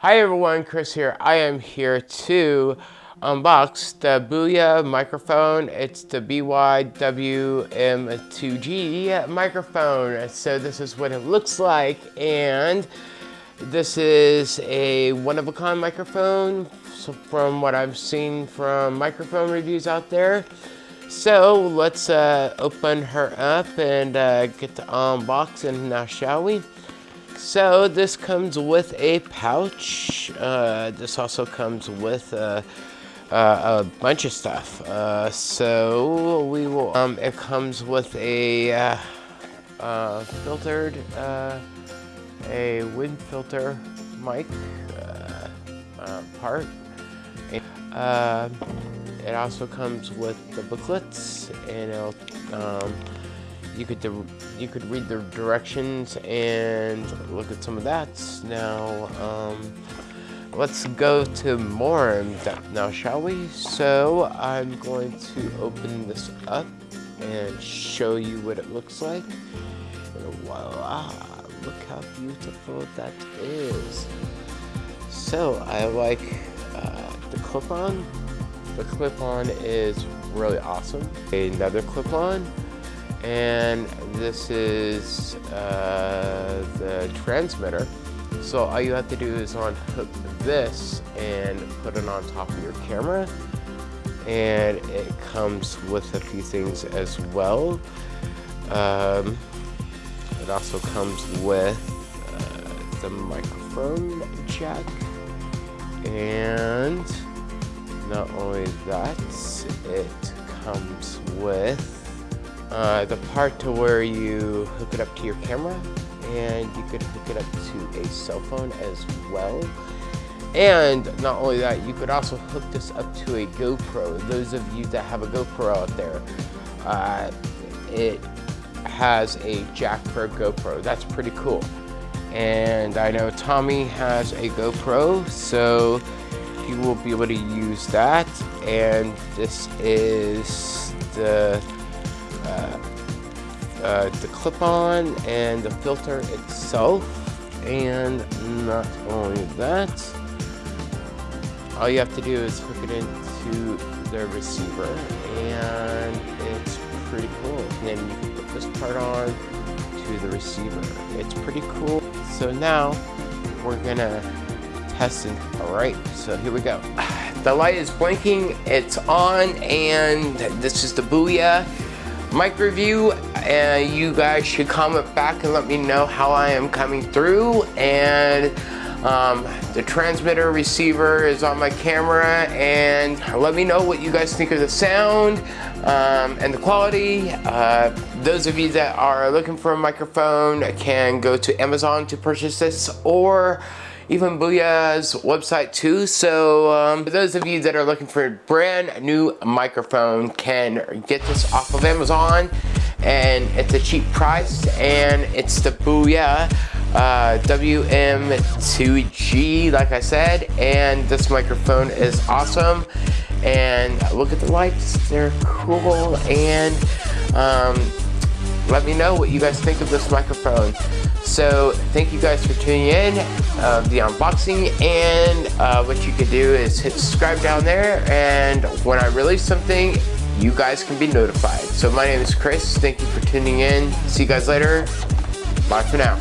Hi everyone, Chris here. I am here to unbox the Boya microphone. It's the BYWM2G microphone. So this is what it looks like and this is a one-of-a-kind microphone so from what I've seen from microphone reviews out there. So let's uh, open her up and uh, get the unboxing now, shall we? So this comes with a pouch. Uh, this also comes with a, a bunch of stuff. Uh, so we will. Um, it comes with a uh, uh filtered, uh, a wind filter mic uh, part. it also comes with the booklets, and it'll. Um, you could you could read the directions and look at some of that. Now, um, let's go to more now, shall we? So I'm going to open this up and show you what it looks like. Voila! Look how beautiful that is. So I like uh, the clip-on. The clip-on is really awesome. Another clip-on and this is uh, the transmitter. So all you have to do is unhook this and put it on top of your camera. And it comes with a few things as well. Um, it also comes with uh, the microphone jack. And not only that, it comes with uh, the part to where you hook it up to your camera and you could hook it up to a cell phone as well. And not only that, you could also hook this up to a GoPro. Those of you that have a GoPro out there, uh, it has a jack for a GoPro. That's pretty cool. And I know Tommy has a GoPro, so he will be able to use that. And this is the uh, the clip-on and the filter itself. And not only that all you have to do is hook it into the receiver and it's pretty cool. And then you can put this part on to the receiver. It's pretty cool. So now we're gonna test it. All right so here we go. The light is blinking it's on and this is the Boya mic review and you guys should comment back and let me know how I am coming through and um, the transmitter receiver is on my camera and let me know what you guys think of the sound um, and the quality. Uh, those of you that are looking for a microphone can go to Amazon to purchase this or even Boya's website too. So um, for those of you that are looking for a brand new microphone can get this off of Amazon. And it's a cheap price and it's the Boya uh, WM2G like I said and this microphone is awesome. And look at the lights they're cool and um, let me know what you guys think of this microphone so thank you guys for tuning in uh, the unboxing and uh, what you can do is hit subscribe down there and when I release something you guys can be notified. So my name is Chris. Thank you for tuning in. See you guys later. Bye for now.